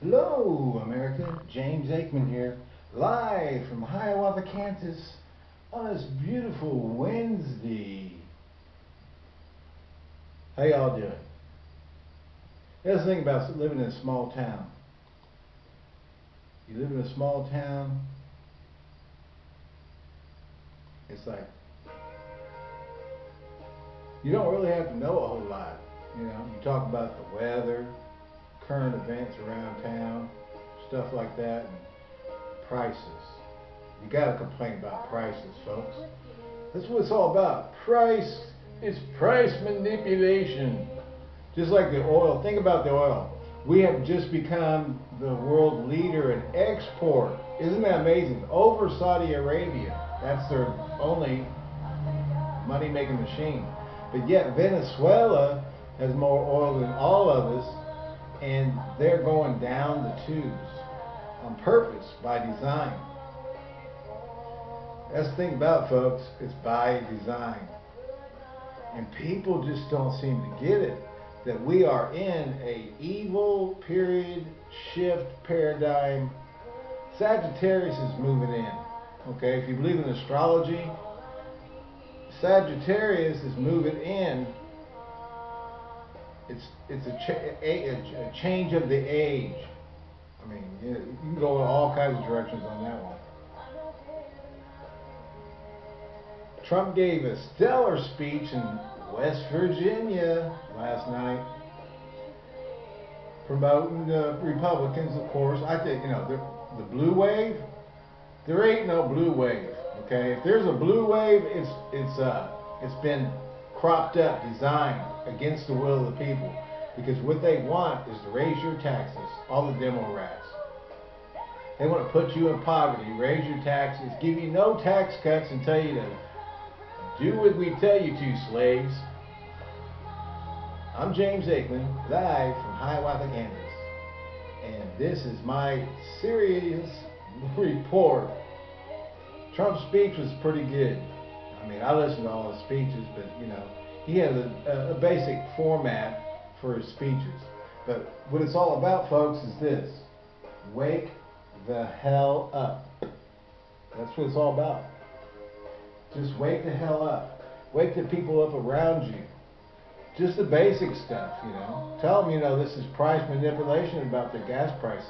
Hello, America. James Aikman here, live from Hiawatha, Kansas, on this beautiful Wednesday. How y'all doing? Here's the thing about living in a small town. You live in a small town, it's like you don't really have to know a whole lot. You know, you talk about the weather, current events around town, stuff like that, and prices. You gotta complain about prices, folks. That's what it's all about. Price is price manipulation. Just like the oil. Think about the oil. We have just become the world leader in export. Isn't that amazing? Over Saudi Arabia. That's their only money making machine. But yet Venezuela has more oil than all of us and they're going down the tubes on purpose by design. That's the thing about folks, it's by design. And people just don't seem to get it that we are in a evil period shift paradigm. Sagittarius is moving in. Okay, if you believe in astrology, Sagittarius is moving in it's it's a, cha a, a, change of the age. I mean, you, you can go in all kinds of directions on that one. Trump gave a stellar speech in West Virginia last night, promoting the Republicans, of course. I think, you know, the, the blue wave, there ain't no blue wave, okay? If there's a blue wave, it's, it's, uh, it's been cropped up, designed against the will of the people. Because what they want is to raise your taxes, all the demo rats. They want to put you in poverty, raise your taxes, give you no tax cuts, and tell you to do what we tell you to, slaves. I'm James Aikman, live from Hiawatha, Kansas. And this is my serious report. Trump's speech was pretty good. I mean, I listened to all his speeches, but, you know, he has a, a basic format for his speeches. But what it's all about, folks, is this. Wake the hell up. That's what it's all about. Just wake the hell up. Wake the people up around you. Just the basic stuff, you know. Tell them, you know, this is price manipulation about their gas prices.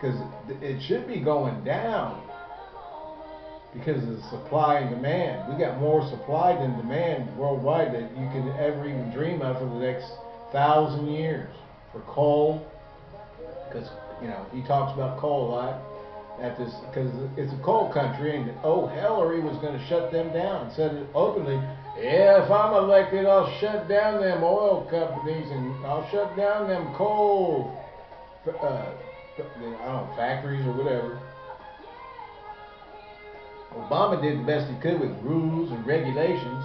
Because it should be going down because of the supply and demand. We got more supply than demand worldwide that you can ever even dream of for the next thousand years. For coal, because you know he talks about coal a lot at this because it's a coal country, and oh Hillary was going to shut them down. Said it openly. Yeah, if I'm elected, I'll shut down them oil companies and I'll shut down them coal, uh, I don't know, factories or whatever. Obama did the best he could with rules and regulations.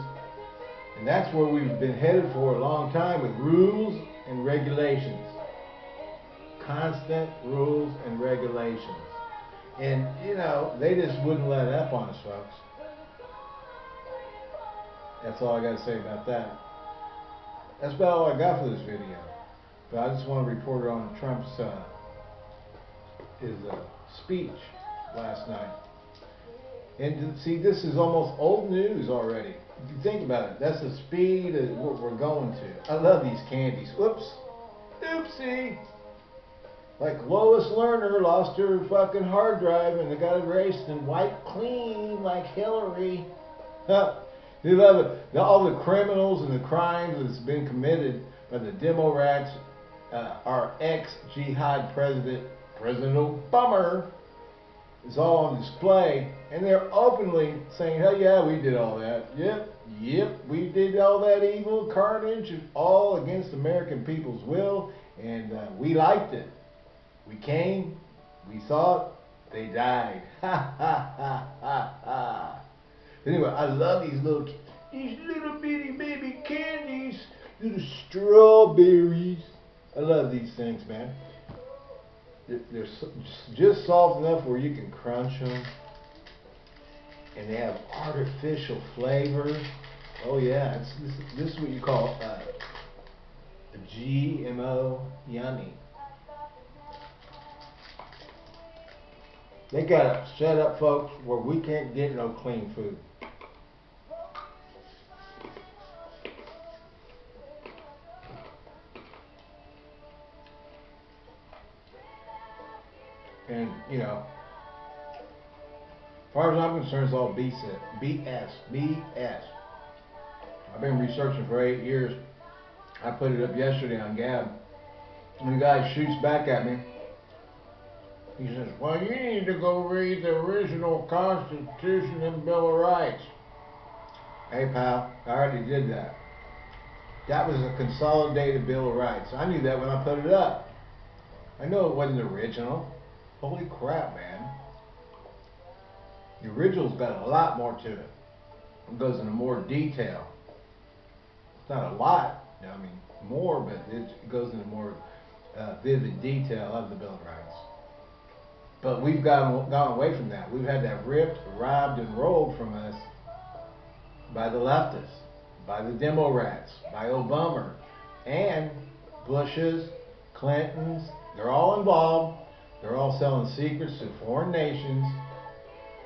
And that's where we've been headed for a long time with rules and regulations. Constant rules and regulations. And, you know, they just wouldn't let up on us, folks. That's all I got to say about that. That's about all I got for this video. But I just want to report on Trump's uh, his uh, speech last night. And see, this is almost old news already. Think about it, that's the speed of what we're going to. I love these candies. Whoops. Oopsie. Like Lois Lerner lost her fucking hard drive and they got erased and wiped clean like Hillary. they love it. All the criminals and the crimes that's been committed by the demo rats, uh, our ex-jihad president, President Obama, is all on display, and they're openly saying, hell yeah, we did all that. Yep, yep, we did all that evil carnage, all against American people's will, and uh, we liked it. We came, we saw it, they died. Ha ha ha ha ha. Anyway, I love these little, these little bitty baby candies, little strawberries. I love these things, man they're just soft enough where you can crunch them and they have artificial flavor oh yeah this, this, is what you call uh, GMO yummy. They got it set up folks where we can't get no clean food. You know, as far as I'm concerned, it's all BS. BS. BS. I've been researching for eight years. I put it up yesterday on Gab. And the guy shoots back at me. He says, Well, you need to go read the original Constitution and Bill of Rights. Hey, pal, I already did that. That was a consolidated Bill of Rights. I knew that when I put it up. I know it wasn't original. Holy crap, man. The original's got a lot more to it. It goes into more detail. It's not a lot, I mean, more, but it goes into more uh, vivid detail of the Bill of Rights. But we've gone, gone away from that. We've had that ripped, robbed, and rolled from us by the leftists, by the demo rats, by Obama, and Bush's, Clinton's. They're all involved. They're all selling secrets to foreign nations,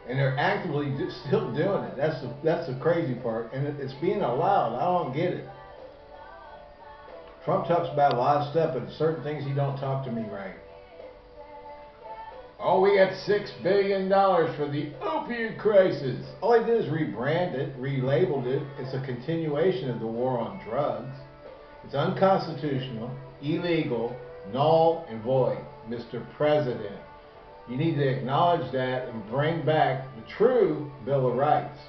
and they're actively still doing it. That's the, that's the crazy part, and it, it's being allowed. I don't get it. Trump talks about a lot of stuff, but certain things he don't talk to me right. Oh, we got six billion dollars for the opioid crisis. All he did is rebrand it, relabeled it. It's a continuation of the war on drugs. It's unconstitutional, illegal, null and void, Mr. President. You need to acknowledge that and bring back the true Bill of Rights,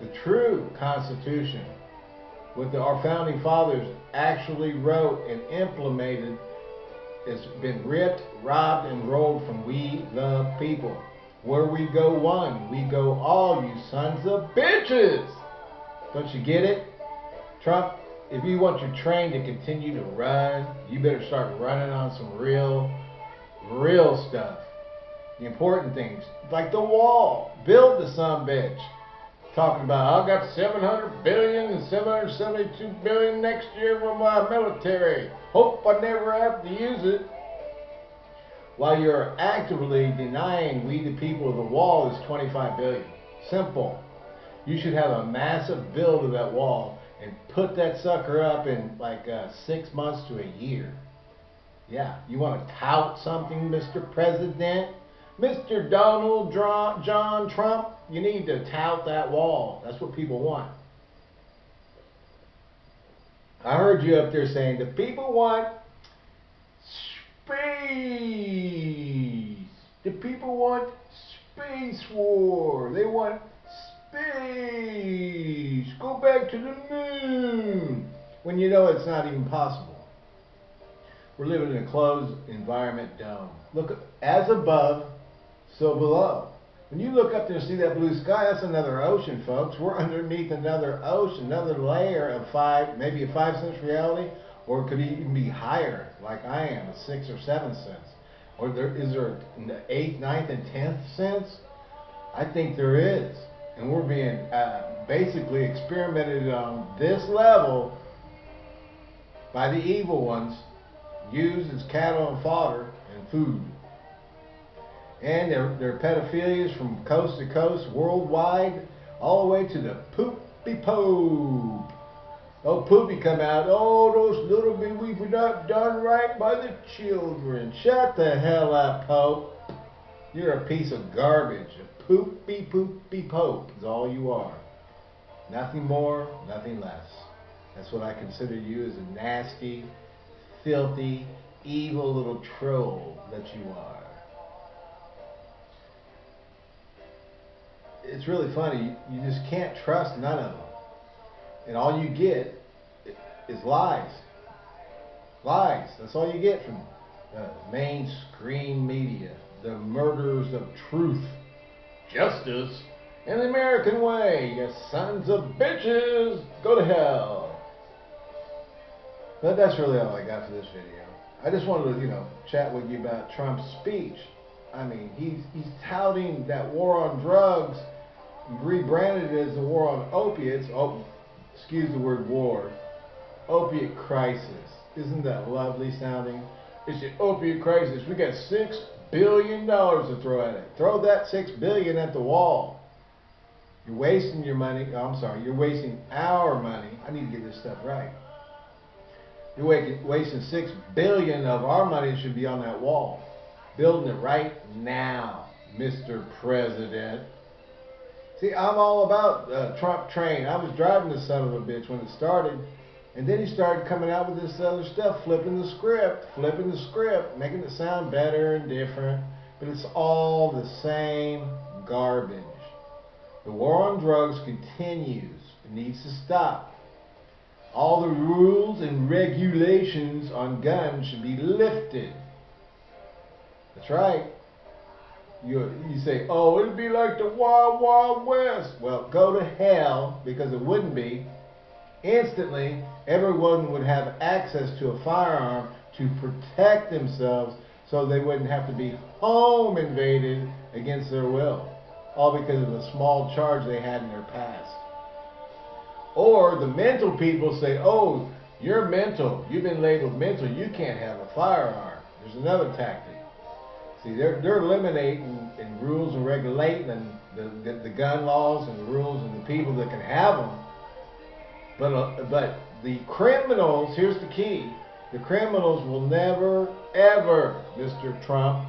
the true Constitution, what the, our founding fathers actually wrote and implemented it's been ripped, robbed, and rolled from we the people. Where we go one, we go all, you sons of bitches! Don't you get it? Trump, if you want your train to continue to run, you better start running on some real, real stuff. The important things, like the wall. Build the son bitch talking about I've got 700 billion and 772 billion next year for my uh, military. Hope I never have to use it. While you're actively denying we the people of the wall is 25 billion. Simple. You should have a massive build of that wall and put that sucker up in like uh, six months to a year. Yeah, you want to tout something, Mr. President? Mr. Donald John Trump, you need to tout that wall. That's what people want. I heard you up there saying the people want space. The people want space war. They want space. Go back to the moon. When you know it's not even possible. We're living in a closed environment dome. Look, as above, so below. When you look up there and see that blue sky, that's another ocean, folks. We're underneath another ocean, another layer of five, maybe a five sense reality, or it could even be higher, like I am, a six or seven sense. Or there is there an eighth, ninth, and tenth sense? I think there is, and we're being uh, basically experimented on this level by the evil ones, used as cattle and fodder and food and their, their pedophilias from coast to coast, worldwide, all the way to the poopy pope. Oh, poopy come out. Oh, those little bit we were not done right by the children. Shut the hell up, Pope. You're a piece of garbage. Poopy poopy pope is all you are. Nothing more, nothing less. That's what I consider you as a nasty, filthy, evil little troll that you are. it's really funny. You just can't trust none of them. And all you get is lies. Lies. That's all you get from the mainstream media. The murderers of truth. Justice in the American way. You sons of bitches. Go to hell. But that's really all I got for this video. I just wanted to, you know, chat with you about Trump's speech. I mean, he's he's touting that war on drugs rebranded as the war on opiates. Oh, excuse the word war. Opiate crisis. Isn't that lovely sounding? It's the opiate crisis. We got six billion dollars to throw at it. Throw that six billion at the wall. You're wasting your money. Oh, I'm sorry, you're wasting our money. I need to get this stuff right. You're wasting six billion of our money should be on that wall. Building it right now, Mr. President. See, I'm all about uh, Trump train. I was driving this son of a bitch when it started. And then he started coming out with this other stuff, flipping the script, flipping the script, making it sound better and different. But it's all the same garbage. The war on drugs continues. It needs to stop. All the rules and regulations on guns should be lifted. That's right. You, you say, oh, it'd be like the Wild Wild West. Well, go to hell because it wouldn't be. Instantly, everyone would have access to a firearm to protect themselves so they wouldn't have to be home invaded against their will, all because of a small charge they had in their past. Or the mental people say, oh, you're mental, you've been labeled mental, you can't have a firearm. There's another tactic. See, they're, they're eliminating and rules and regulating and the, the, the gun laws and the rules and the people that can have them. But, uh, but the criminals, here's the key, the criminals will never, ever, Mr. Trump,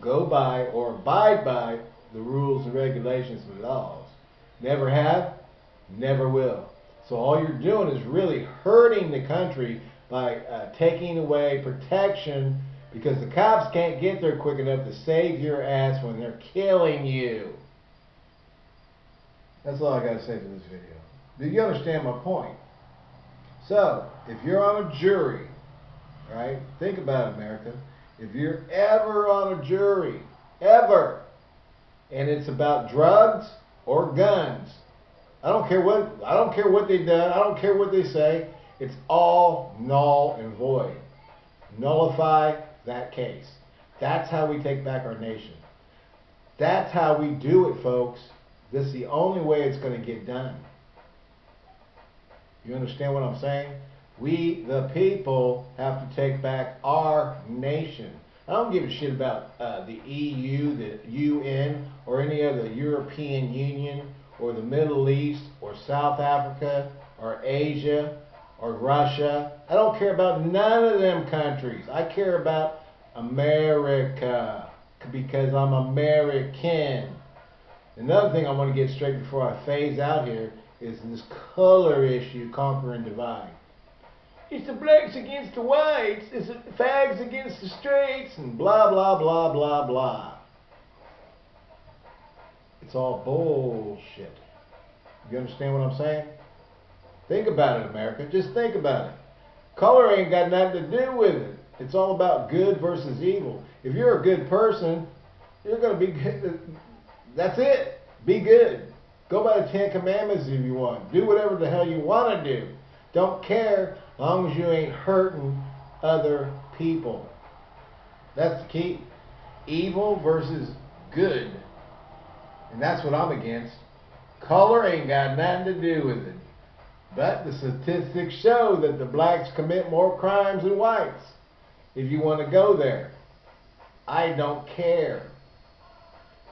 go by or abide by the rules and regulations and laws. Never have, never will. So all you're doing is really hurting the country by uh, taking away protection because the cops can't get there quick enough to save your ass when they're killing you. That's all I got to say for this video. Do you understand my point? So, if you're on a jury, right, think about it, America. If you're ever on a jury, ever, and it's about drugs or guns, I don't care what I don't care what they've done, I don't care what they say, it's all null and void. Nullify that case. That's how we take back our nation. That's how we do it, folks. This is the only way it's going to get done. You understand what I'm saying? We, the people, have to take back our nation. I don't give a shit about uh, the EU, the UN, or any other European Union, or the Middle East, or South Africa, or Asia, or Russia. I don't care about none of them countries. I care about America because I'm American. Another thing I want to get straight before I phase out here is this color issue, conquer and divide. It's the blacks against the whites, it's the fags against the straights, and blah, blah, blah, blah, blah. It's all bullshit. You understand what I'm saying? Think about it, America. Just think about it. Color ain't got nothing to do with it. It's all about good versus evil. If you're a good person, you're going to be good. That's it. Be good. Go by the Ten Commandments if you want. Do whatever the hell you want to do. Don't care as long as you ain't hurting other people. That's the key. Evil versus good. And that's what I'm against. Color ain't got nothing to do with it. But the statistics show that the blacks commit more crimes than whites. If you want to go there, I don't care.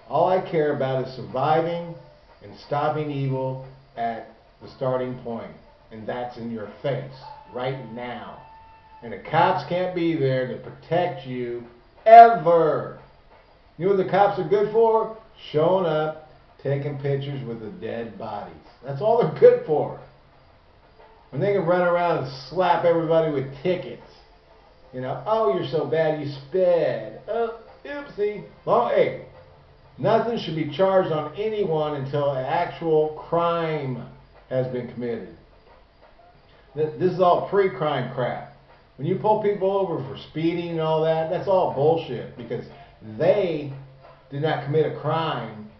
All I care about is surviving and stopping evil at the starting point. And that's in your face right now. And the cops can't be there to protect you ever. You know what the cops are good for? Showing up, taking pictures with the dead bodies. That's all they're good for. When they can run around and slap everybody with tickets. You know, oh, you're so bad you sped. Oh, oopsie. Well, hey, nothing should be charged on anyone until an actual crime has been committed. This is all pre-crime crap. When you pull people over for speeding and all that, that's all bullshit because they did not commit a crime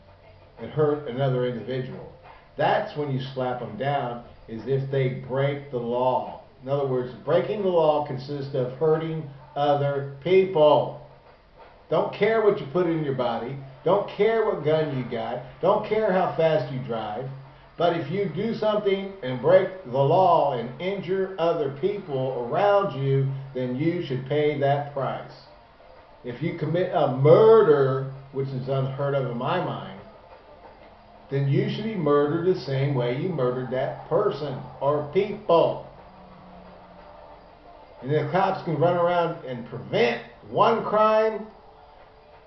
and hurt another individual. That's when you slap them down is if they break the law. In other words, breaking the law consists of hurting other people. Don't care what you put in your body. Don't care what gun you got. Don't care how fast you drive. But if you do something and break the law and injure other people around you, then you should pay that price. If you commit a murder, which is unheard of in my mind, then you should be murdered the same way you murdered that person or people. And the cops can run around and prevent one crime,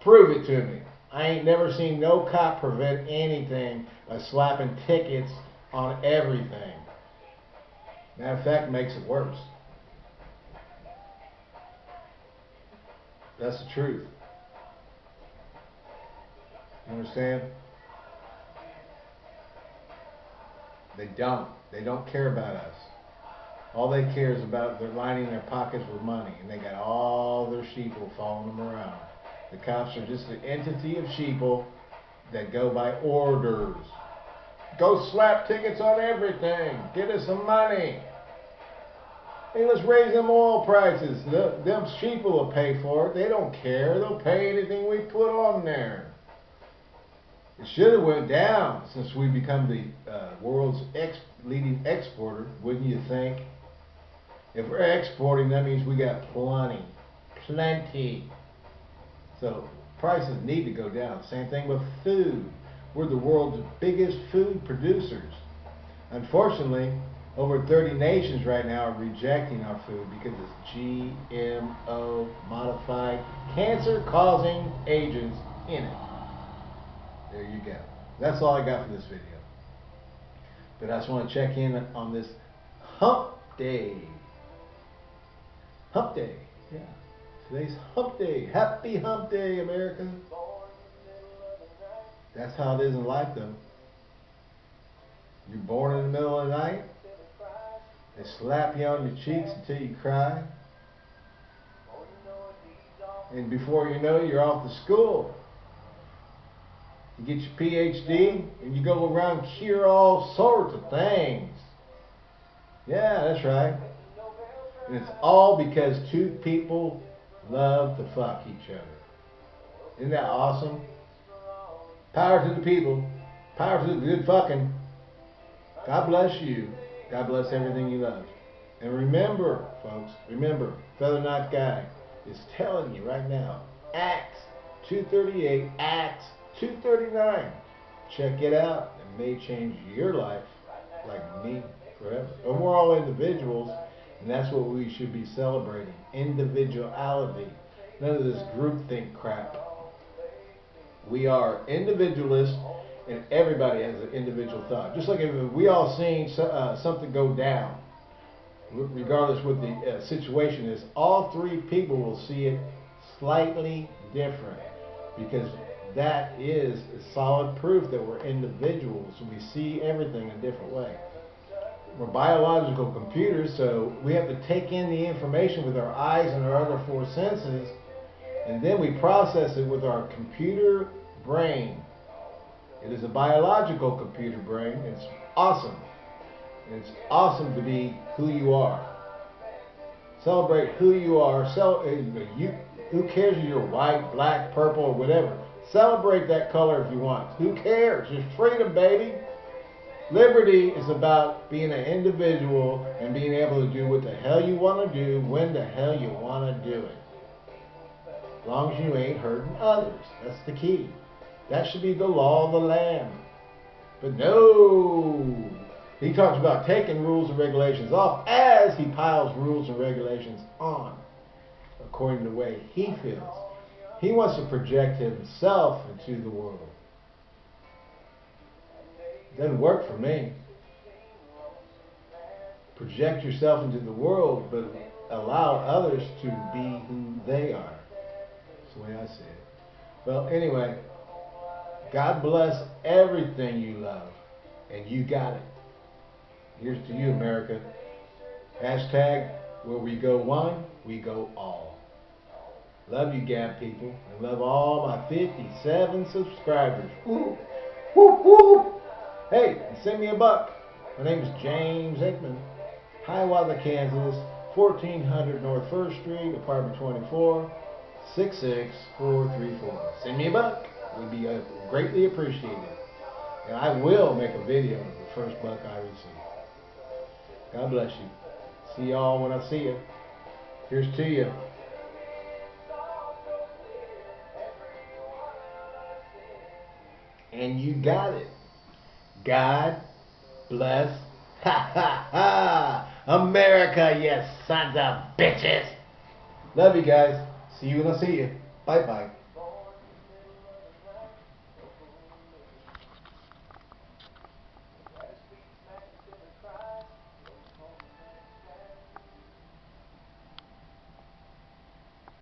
prove it to me. I ain't never seen no cop prevent anything by slapping tickets on everything. Matter of fact, makes it worse. That's the truth. You understand? They don't. They don't care about us. All they care is about they're lining their pockets with money, and they got all their sheeple following them around. The cops are just an entity of sheeple that go by orders. Go slap tickets on everything. Get us some money. Hey, let's raise them oil prices. The, them sheep will pay for it. They don't care. They'll pay anything we put on there. It should have went down since we become the uh, world's ex leading exporter, wouldn't you think? If we're exporting, that means we got plenty, plenty. So prices need to go down. Same thing with food. We're the world's biggest food producers. Unfortunately, over 30 nations right now are rejecting our food because it's GMO modified cancer causing agents in it. There you go. That's all I got for this video. But I just want to check in on this hump day. Hump day. Yeah. Today's hump day. Happy hump day, America. That's how it is in life, though. You're born in the middle of the night. They slap you on your cheeks until you cry. And before you know it, you're off to school. You get your PhD and you go around cure all sorts of things. Yeah, that's right. And it's all because two people love to fuck each other. Isn't that awesome? Power to the people. Power to the good fucking. God bless you. God bless everything you love. And remember, folks, remember, Feather Knife Guy is telling you right now, Acts 238, Acts 239. Check it out. It may change your life like me forever. And we're all individuals, and that's what we should be celebrating. Individuality. None of this groupthink crap. We are individualists, and everybody has an individual thought. Just like if we all seen uh, something go down, regardless what the uh, situation is, all three people will see it slightly different because that is solid proof that we're individuals. We see everything a different way. We're biological computers, so we have to take in the information with our eyes and our other four senses, and then we process it with our computer brain. It is a biological computer brain. It's awesome. It's awesome to be who you are. Celebrate who you are. Cel- uh, you, who cares if you're white, black, purple, or whatever? Celebrate that color if you want. Who cares? It's freedom, baby. Liberty is about being an individual and being able to do what the hell you want to do when the hell you want to do it. As long as you ain't hurting others. That's the key. That should be the law of the land. But no. He talks about taking rules and regulations off as he piles rules and regulations on according to the way he feels. He wants to project himself into the world. Doesn't work for me. Project yourself into the world, but allow others to be who they are. That's the way I see it. Well, anyway, God bless everything you love, and you got it. Here's to you, America. Hashtag where we go one, we go all. Love you, Gab people, and love all my 57 subscribers. Woo, woo, woo. Hey, send me a buck. My name is James Hickman, Hiawatha, Kansas, 1400 North 1st Street, apartment 24, 66434. Send me a buck. It would be uh, greatly appreciated. And I will make a video of the first buck I receive. God bless you. See y'all when I see you. Here's to you. And you got it. God bless. Ha ha ha! America, you sons of bitches! Love you guys. See you when I see you. Bye bye.